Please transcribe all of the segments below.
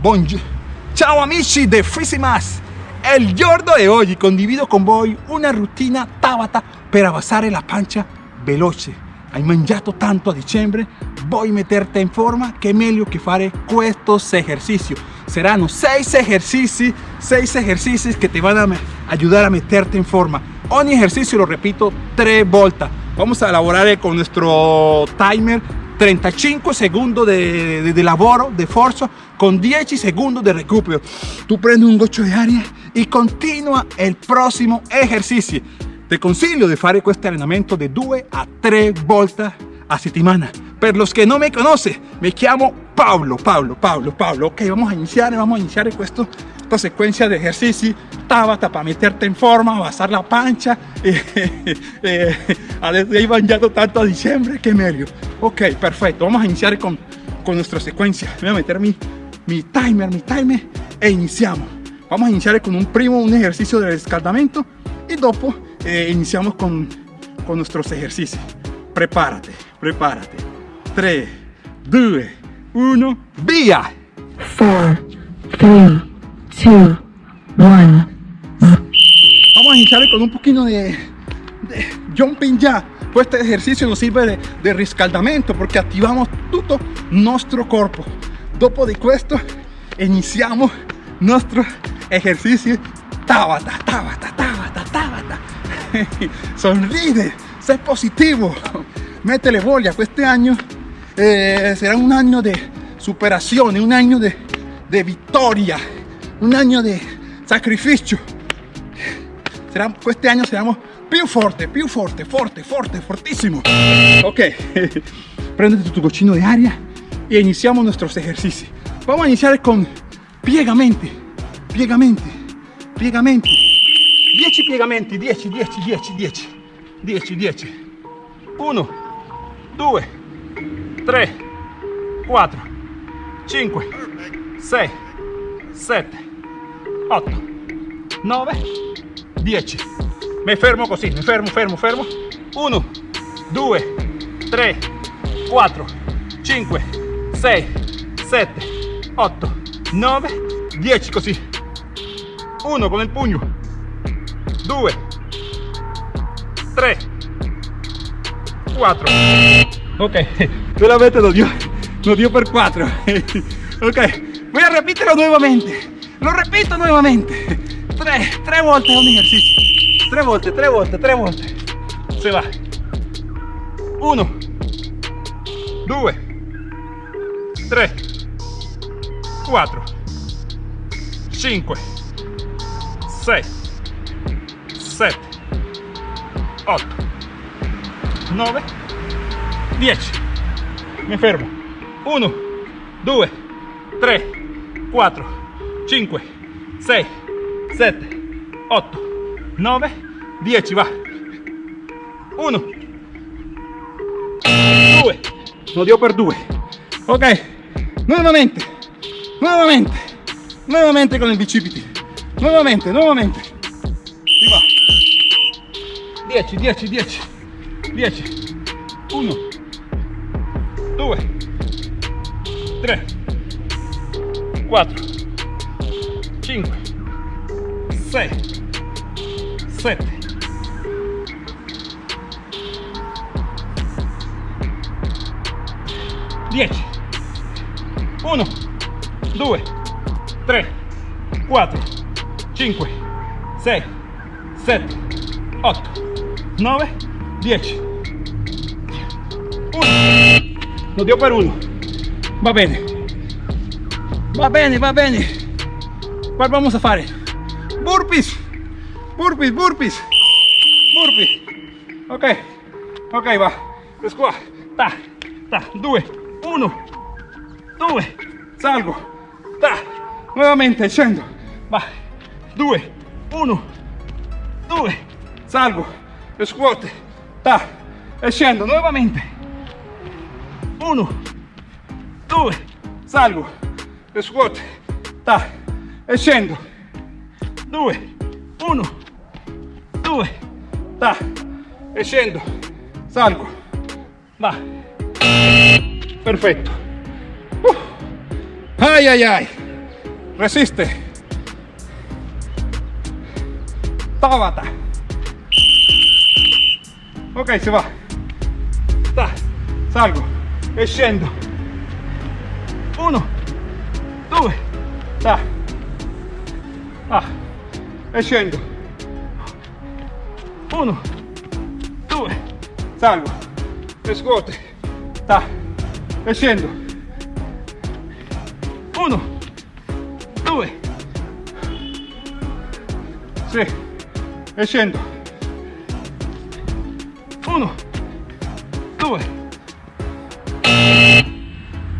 Buongiorno. Ciao amici de Fisimas! El giorno de oggi condivido con voi una rutina tabata per abbassare la pancia veloce. Hai mangiato tanto a dicembre? Vuoi metterti in forma? Che meglio che fare questo esercizio. Saranno 6 esercizi, 6 esercizi che ti van a ayudar a meterte en forma. Ogni ejercicio lo repito 3 volte. Vamos a elaborar con nuestro timer 35 segundos de, de, de, lavoro, de forza, con 10 segundos de recupero. Tú prendi un goccio di aria e continua il prossimo esercizio. Ti consiglio di fare questo allenamento di 2 a 3 volte a settimana. Per los que no me conoce, me chiamo Pablo, Pablo, Pablo, Pablo. Ok, vamos a iniciar, vamos a iniciar questo, esta secuencia de ejercici Tabata para meterte en forma, basar la pancha. Eh, eh, eh, mangiato tanto a diciembre, que medio. Ok, perfecto. Vamos a iniciar con, con nuestra secuencia. Voy a meter mi, mi timer, mi timer e iniciamos. Vamos a iniciar con un primo, un ejercicio de escaldamento y dopo eh, iniciamos con, con nuestros ejercicios. Prepárate, prepárate. 3, 2, 1, via! 4, 3, 2, 1. Vamos a iniciar con un poquito de, de jumping ya. Pues este ejercicio nos sirve de, de riscaldamento porque activamos todo nuestro cuerpo. Dopo di questo iniziamo nuestro ejercicio Tabata, tabata, tabata, tabata. Sonride, sé positivo. Métele voglia. Este año eh, será un año de superación, un año de, de victoria, un año de sacrificio. Será, este año seremos più forte, più forte, forte, forte, fortissimo. Ok, prendete tu goccino di aria e iniziamo nuestros ejercicios. Vamos a iniciar con piegamenti, piegamenti, piegamenti. 10 piegamenti, 10, 10, 10, 10, 10, 10. 1, 2, 3, 4, 5, 6, 7, 8, 9, 10. Me fermo così, mi fermo, fermo, fermo. 1, 2, 3, 4, 5, 6, 7, 8, 9, 10 così. 1 con il pugno. 2, 3, 4. Ok, solamente lo dio, lo dio per 4. ok, voy a repetirlo nuevamente. Lo repito nuevamente. 3, 3 volte un ejercicio. 3 volte, 3 volte, 3 volte. Se va. 1, 2, 3, 4, 5, 6, 7, 8, 9, 10. Mi fermo. 1, 2, 3, 4, 5, 6, 7, 8, 9, 10. Va. 1, 2. Lo dio per 2. Ok. Nuevamente. Nuevamente. Nuevamente con il bicipiti. Nuevamente, nuevamente. Si va. 10, 10, 10. 10. 1, 2, 3, 4, 5, 6, 7. 10 1 2 3 4 5 6 7 8 9 10 1 lo dio per uno. Va bene va bene va bene qual vamos a fare burpees. Burpees burpees. Burpees. Ok. Ok va. Qua ta ta. 2 1 2 salgo. Ta nuovamente scendo va 2 1 2 salgo. Squat ta e scendo nuovamente 1 2 salgo. Squat ta e scendo 2 1 2 ta e salgo. Va. Perfetto ai ai ai resiste. Tabata. Ok, se va. Ta, salgo e. Uno, due, ta. Ah, e. Uno, due, salgo e scuote. Ta, e. Uno, due, sì, e. Uno, due,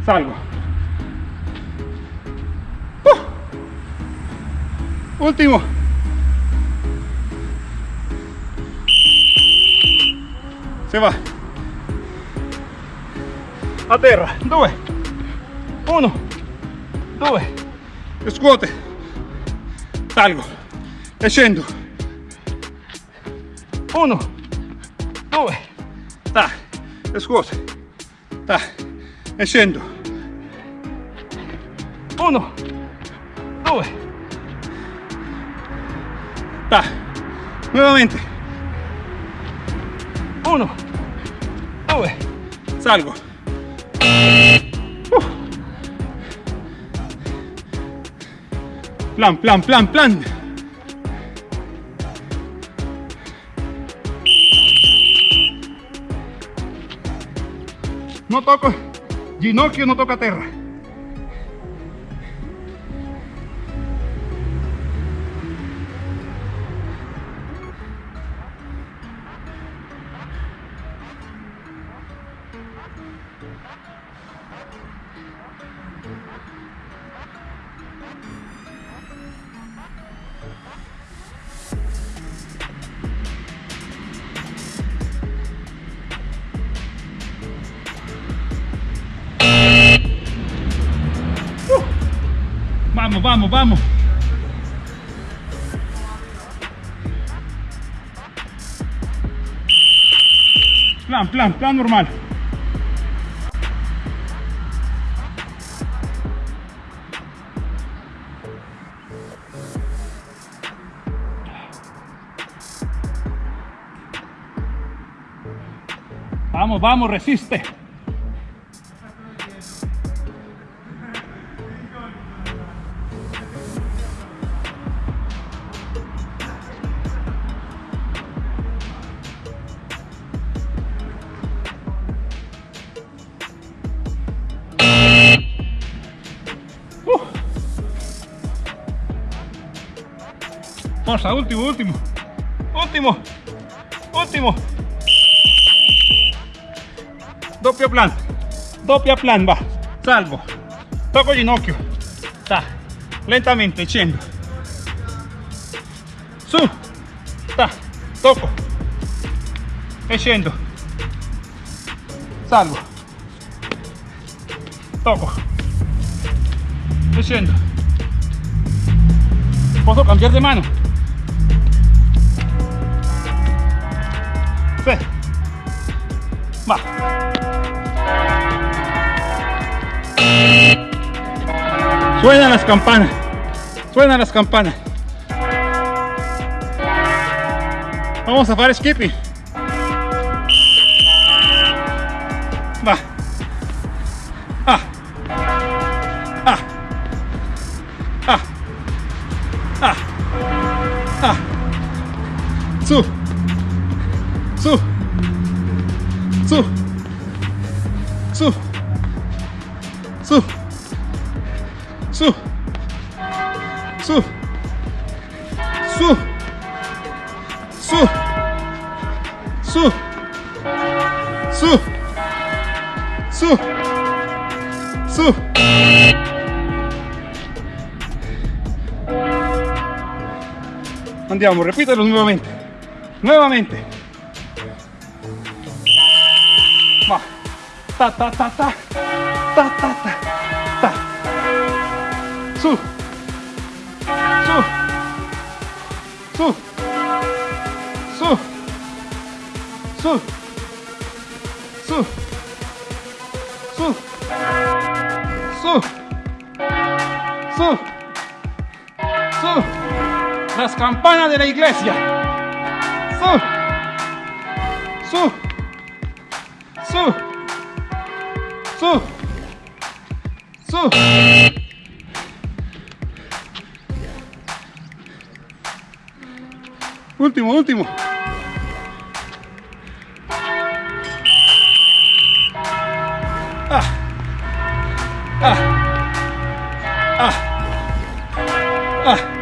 salgo. Uh. Ultimo. Se va. A terra. Due. Uno. Due. Scuote. Salgo. E scendo. Uno. Due. Ta. Scuote. Ta. E. Uno. Due. Ta. Nuovamente. Uno. Due. Salgo. Plan, plan, plan, plan. No toco ginocchio, no toca terra. Vamos, vamos, vamos. Plan, plan, plan normal. Vamos, vamos, resiste. Forza, último, último. Último. Último. Doppio plan. Doppia plan, va. Salvo. Toco ginocchio. Ta. Lentamente, scendo. Su. Ta. Toco. E scendo. Salvo. Toco. E scendo. Posso cambiare di mano? Sì. Va. Suenan las campanas. Suenan las campanas. Vamos a hacer skipping. Va. Ah. Ah. Ah. Ah. Ah. Su. Su. Su. Su. Su. Su. Su. Su. Su. Andiamo, ripetelo nuovamente. Nuovamente. Va. Ta ta ta ta. Ta ta ta. Ta. Su. Su. Su. Su. Su. Su. Su. Su. Su. las campanas de la iglesia. Su, su, su, su, su. Último, último. Ah. Ah. Ah. Ah. Ah.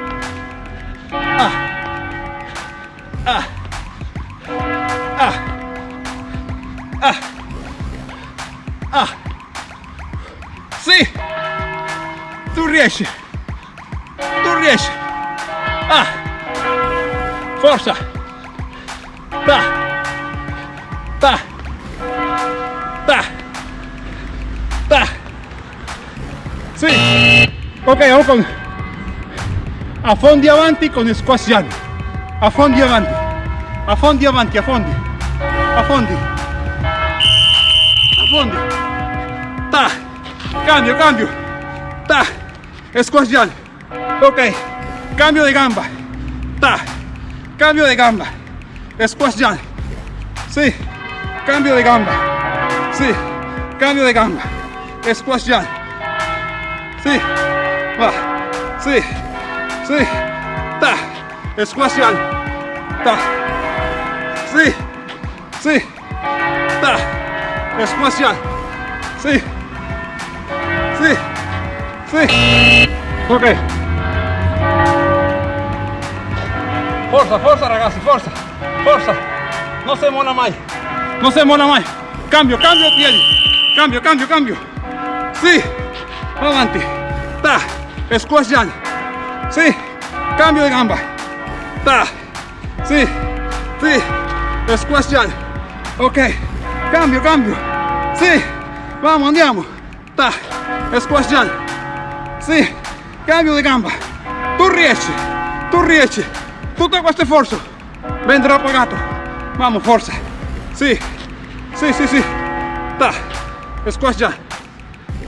Forza. Pa. Pa. Pa. Pa. Sí. Ok, vamos con a fondo avanti con squash yan. A fondo avanti. A fondo avanti, a fondo. A fondo. A fondo. Ta. Cambio, cambio. Ta. Squash yan. Ok. Cambio de gamba. Ta. Cambio de gamba. Squasciani. Sí. Cambio de gamba. Sí. Cambio de gamba. Squasciani. Sí. Va. Sí. Sí. Ta. Squasciani. Ta. Sí. Sí. Ta. Squasciani. Sí. Sí. Sí. Ok. Forza, forza ragazzi, forza. Forza. Non si mola mai. Non si mola mai. Cambio, cambio piedi. Cambio, cambio, cambio. Sì. Avanti. Ta. Squasciani. Sì. Cambio de gamba. Ta. Sì. Sì. Squasciani. Ok. Cambio, cambio. Sì. Vamos, andiamo. Ta. Squasciani. Sì. Cambio de gamba. Tu riesci. Tu riesci. Tutto questo sforzo vendrà pagato. Vamos, forza. Sí, sí, sí, sí. Ta. Squash ya.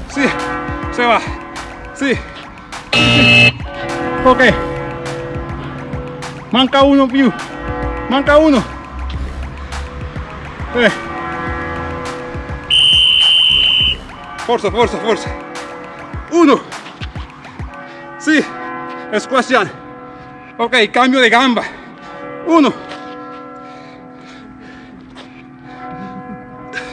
Sí, se va. Sí. Ok. Manca uno, più. Manca uno. Eh. Forza, forza, forza. Uno. Sí. Squash ya. Ok, cambio de gamba. Uno.